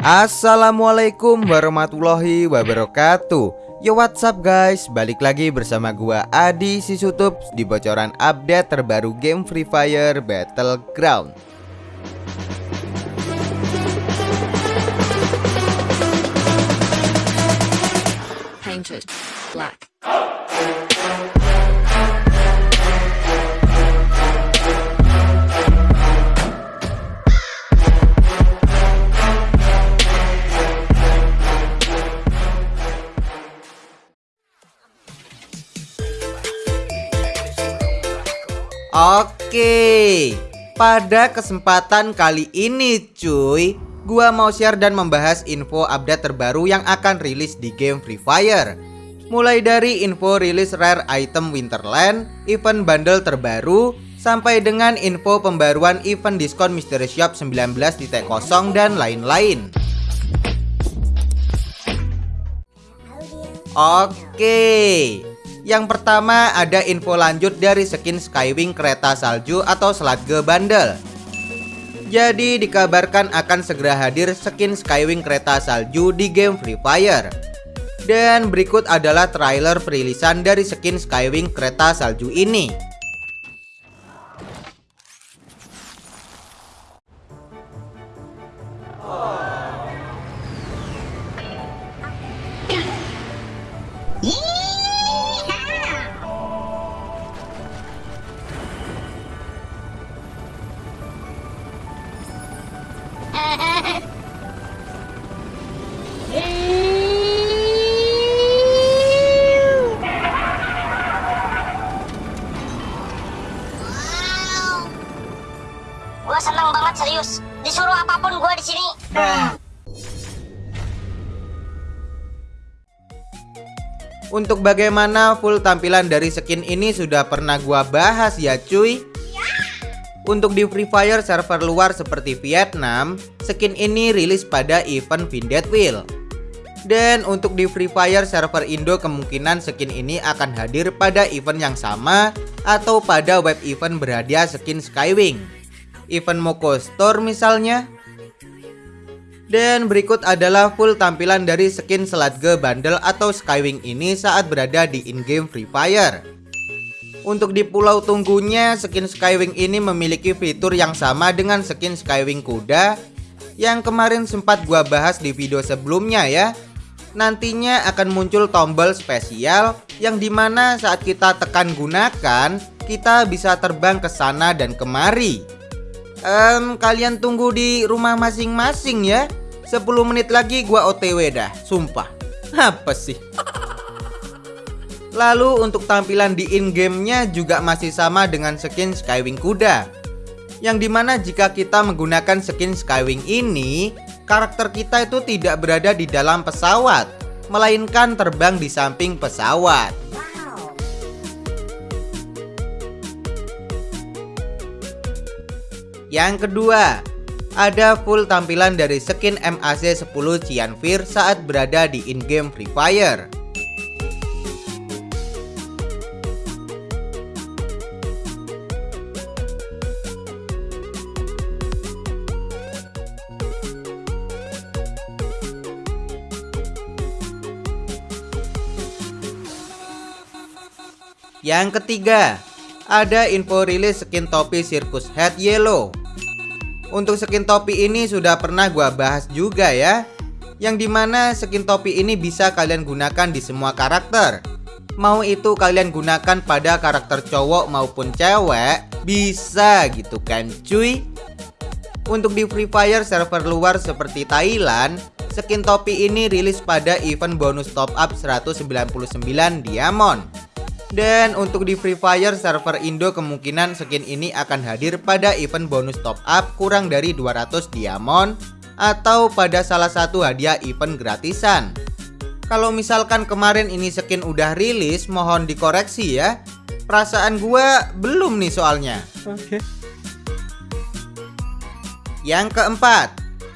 Assalamualaikum warahmatullahi wabarakatuh. Yo what's up guys? Balik lagi bersama gua Adi Sisutup Di bocoran update terbaru game Free Fire Battleground. Painted black. Oke Pada kesempatan kali ini cuy Gua mau share dan membahas info update terbaru yang akan rilis di game Free Fire. Mulai dari info rilis rare item Winterland Event bundle terbaru Sampai dengan info pembaruan event diskon Mystery Shop 19.0 dan lain-lain. Oke yang pertama ada info lanjut dari skin Skywing kereta salju atau Sludge Bundle Jadi dikabarkan akan segera hadir skin Skywing kereta salju di game Free Fire. Dan berikut adalah trailer perilisan dari skin Skywing kereta salju ini Untuk bagaimana full tampilan dari skin ini sudah pernah gua bahas ya cuy? Untuk di Free Fire server luar seperti Vietnam Skin ini rilis pada event Vindet Wheel. Dan untuk di Free Fire server Indo kemungkinan skin ini akan hadir pada event yang sama Atau pada web event berhadiah skin Skywing. Event Moko Store misalnya dan berikut adalah full tampilan dari skin Sludge Bundle atau Skywing ini saat berada di in-game Free Fire. Untuk di pulau tunggunya, skin Skywing ini memiliki fitur yang sama dengan skin Skywing kuda yang kemarin sempat gua bahas di video sebelumnya ya. Nantinya akan muncul tombol spesial yang di mana saat kita tekan gunakan, kita bisa terbang ke sana dan kemari. Um, kalian tunggu di rumah masing-masing ya 10 menit lagi gua OTW dah Sumpah. Apa sih? Lalu untuk tampilan di in-game-nya juga masih sama dengan skin Skywing kuda. Yang di mana jika kita menggunakan skin Skywing ini Karakter kita itu tidak berada di dalam pesawat Melainkan terbang di samping pesawat. Yang kedua, ada full tampilan dari skin MAC 10 Cianfir saat berada di in-game Free Fire. Yang ketiga, ada info rilis skin topi Circus Head Yellow untuk skin topi ini sudah pernah gua bahas juga ya. Yang di mana skin topi ini bisa kalian gunakan di semua karakter. Mau itu kalian gunakan pada karakter cowok maupun cewek Bisa gitu kan cuy? Untuk di Free Fire server luar seperti Thailand Skin topi ini rilis pada event bonus top up 199 diamond dan untuk di Free Fire server Indo kemungkinan skin ini akan hadir pada event bonus top up kurang dari 200 diamond atau pada salah satu hadiah event gratisan. Kalau misalkan kemarin ini skin udah rilis, mohon dikoreksi ya. Perasaan gua belum nih soalnya. Oke. Yang keempat,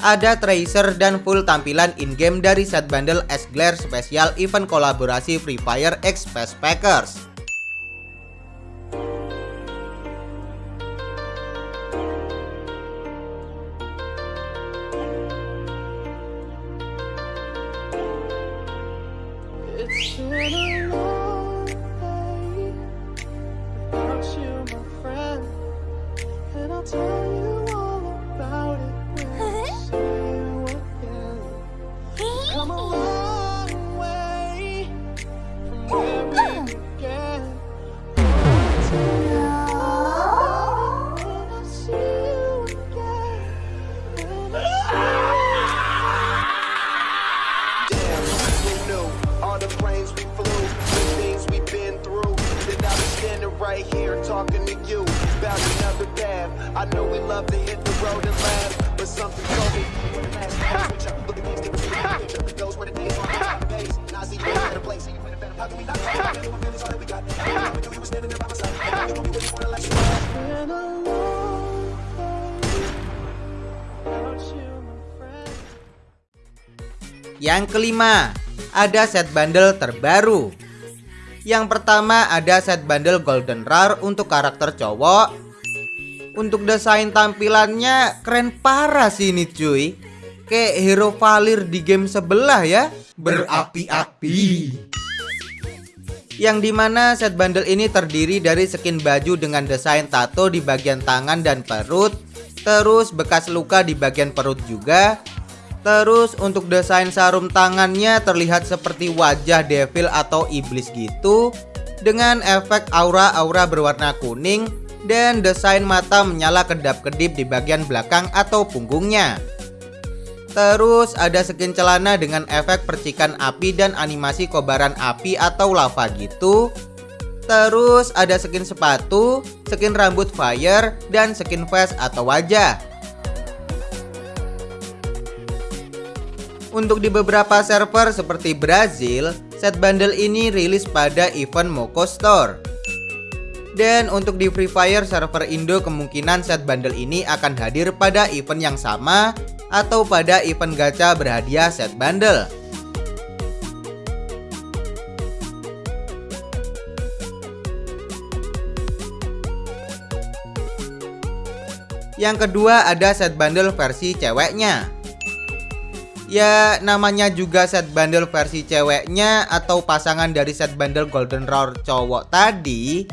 ada tracer dan full tampilan in-game dari set bundle S Glare spesial event kolaborasi Free Fire X Packers. Here talking to you about another path. I know we love to hit the road and laugh, but something told me. when the last time we checked, look at things different from the future. Those were the days on the base. Now I see you in a better place. See you in a better How can we not talk? Anyone feelings all that we got? All we knew you were standing there by my side. You know we waiting for the last been a long day without you, my friend. Yang kelima, ada set bundle terbaru. Yang pertama ada set bundle Golden Rare untuk karakter cowok. Untuk desain tampilannya keren parah sih ini cuy. Kayak hero Valir di game sebelah ya. Berapi-api. Yang di mana set bundle ini terdiri dari skin baju dengan desain tato di bagian tangan dan perut. Terus bekas luka di bagian perut juga. Terus untuk desain sarung tangannya terlihat seperti wajah devil atau iblis gitu Dengan efek aura-aura berwarna kuning Dan desain mata menyala kedap-kedip di bagian belakang atau punggungnya. Terus ada skin celana dengan efek percikan api dan animasi kobaran api atau lava gitu. Terus ada skin sepatu, skin rambut fire, dan skin face atau wajah Untuk di beberapa server seperti Brazil, set bundle ini rilis pada event Moko Store. Dan untuk di Free Fire server Indo kemungkinan set bundle ini akan hadir pada event yang sama atau pada event gacha berhadiah set bundle. Yang kedua ada set bundle versi ceweknya. Ya namanya juga set bundle versi ceweknya atau pasangan dari set bundle golden rare cowok tadi.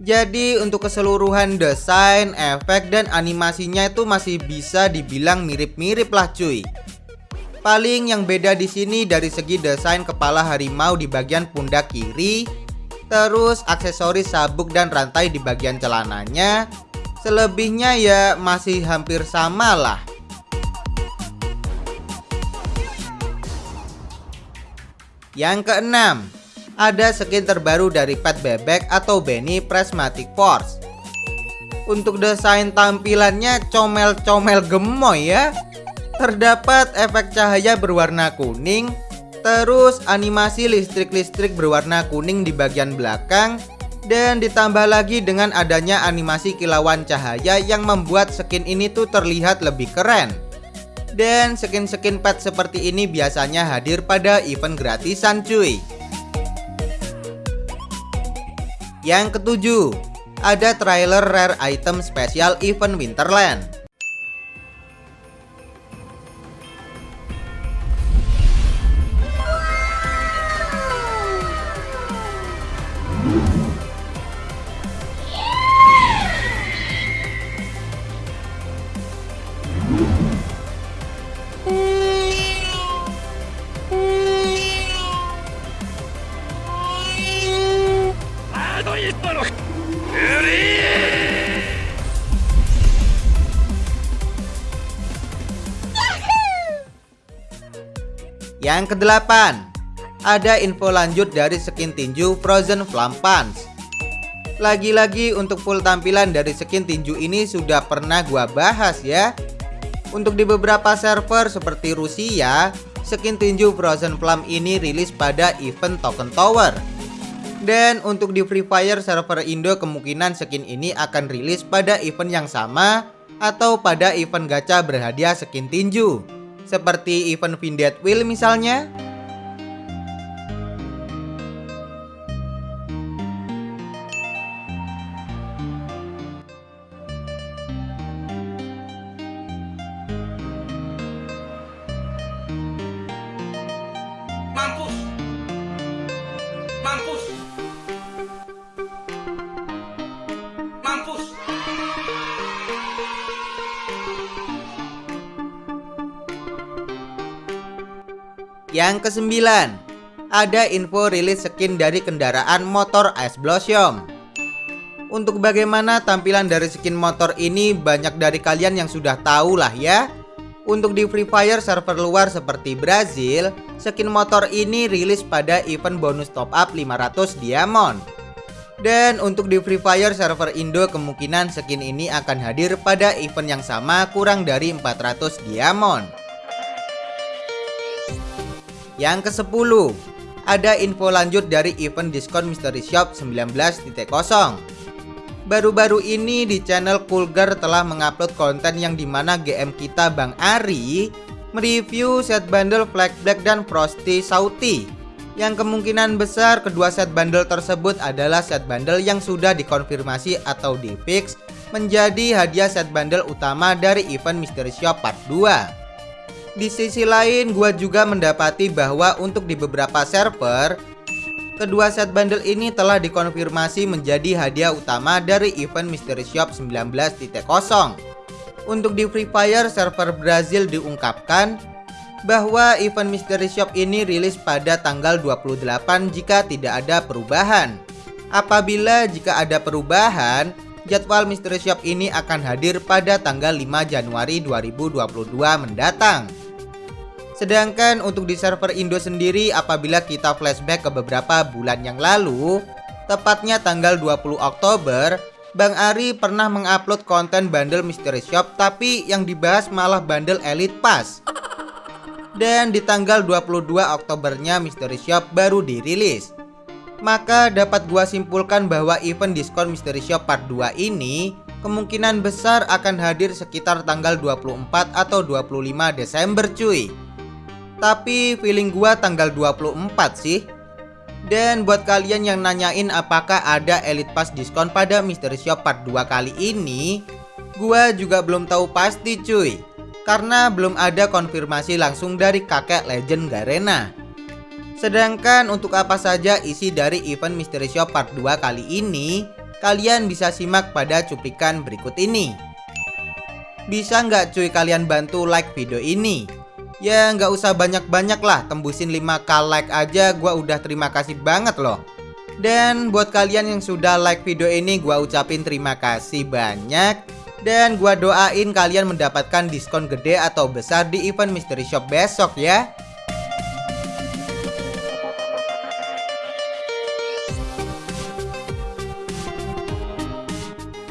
Jadi untuk keseluruhan desain, efek, dan animasinya itu masih bisa dibilang mirip-mirip lah cuy. Paling yang beda di sini dari segi desain kepala harimau di bagian pundak kiri Terus aksesoris sabuk dan rantai di bagian celananya. Selebihnya ya masih hampir sama lah Yang keenam, ada skin terbaru dari pet bebek atau Benny Prismatic Force. Untuk desain tampilannya comel-comel gemoy ya. Terdapat efek cahaya berwarna kuning, terus animasi listrik-listrik berwarna kuning di bagian belakang, dan ditambah lagi dengan adanya animasi kilauan cahaya yang membuat skin ini tuh terlihat lebih keren. Dan skin-skin pet seperti ini biasanya hadir pada event gratisan cuy. Yang ketujuh Ada trailer rare item spesial event Winterland Yang kedelapan, ada info lanjut dari skin tinju Frozen Flame Punch. Lagi-lagi untuk full tampilan dari skin tinju ini sudah pernah gua bahas ya. Untuk di beberapa server seperti Rusia, skin tinju Frozen Flame ini rilis pada event Token Tower. Dan untuk di Free Fire server Indo kemungkinan skin ini akan rilis pada event yang sama atau pada event gacha berhadiah skin tinju. Seperti event Vindet Wheel misalnya Yang kesembilan, ada info rilis skin dari kendaraan motor Ice Blossom. Untuk bagaimana tampilan dari skin motor ini banyak dari kalian yang sudah tahu lah ya. Untuk di Free Fire server luar seperti Brazil, skin motor ini rilis pada event bonus top up 500 diamond. Dan untuk di Free Fire server Indo kemungkinan skin ini akan hadir pada event yang sama kurang dari 400 diamond. Yang ke-10 Ada info lanjut dari event diskon Mystery Shop 19.0 Baru-baru ini di channel Kulgar telah mengupload konten yang di mana GM kita Bang Ari mereview set bundle Flag Black dan Frosty Sauti. Yang kemungkinan besar kedua set bundle tersebut adalah set bundle yang sudah dikonfirmasi atau di fix menjadi hadiah set bundle utama dari event Mystery Shop Part 2 di sisi lain, gua juga mendapati bahwa untuk di beberapa server, kedua set bundle ini telah dikonfirmasi menjadi hadiah utama dari event Mystery Shop 19.0. Untuk di Free Fire server Brazil diungkapkan bahwa event Mystery Shop ini rilis pada tanggal 28 jika tidak ada perubahan. Apabila jika ada perubahan, jadwal Mystery Shop ini akan hadir pada tanggal 5 Januari 2022 mendatang. Sedangkan untuk di server Indo sendiri apabila kita flashback ke beberapa bulan yang lalu Tepatnya tanggal 20 Oktober Bang Ari pernah mengupload konten bundle Mystery Shop Tapi yang dibahas malah bundle Elite Pass. Dan di tanggal 22 Oktobernya Mystery Shop baru dirilis. Maka dapat gua simpulkan bahwa event diskon Mystery Shop Part 2 ini Kemungkinan besar akan hadir sekitar tanggal 24 atau 25 Desember cuy tapi feeling gua tanggal 24 sih. Dan buat kalian yang nanyain apakah ada Elite Pass diskon pada Mystery Shop Part 2 kali ini Gua juga belum tahu pasti cuy. Karena belum ada konfirmasi langsung dari kakek legend Garena. Sedangkan untuk apa saja isi dari event Mystery Shop Part 2 kali ini Kalian bisa simak pada cuplikan berikut ini. Bisa nggak cuy kalian bantu like video ini Ya nggak usah banyak-banyak lah. Tembusin 5k like aja gua udah terima kasih banget loh. Dan buat kalian yang sudah like video ini gua ucapin terima kasih banyak. Dan gua doain kalian mendapatkan diskon gede atau besar di event Mystery Shop besok ya.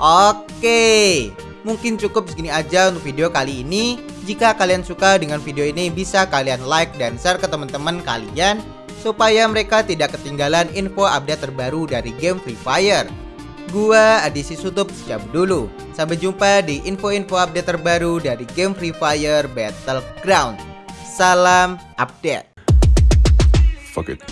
Oke, mungkin cukup segini aja untuk video kali ini. Jika kalian suka dengan video ini bisa kalian like dan share ke teman-teman kalian supaya mereka tidak ketinggalan info update terbaru dari game Free Fire. Gua Adisi Sutup cabut dulu. Sampai jumpa di info-info update terbaru dari game Free Fire Battleground. Salam update. Fuck it.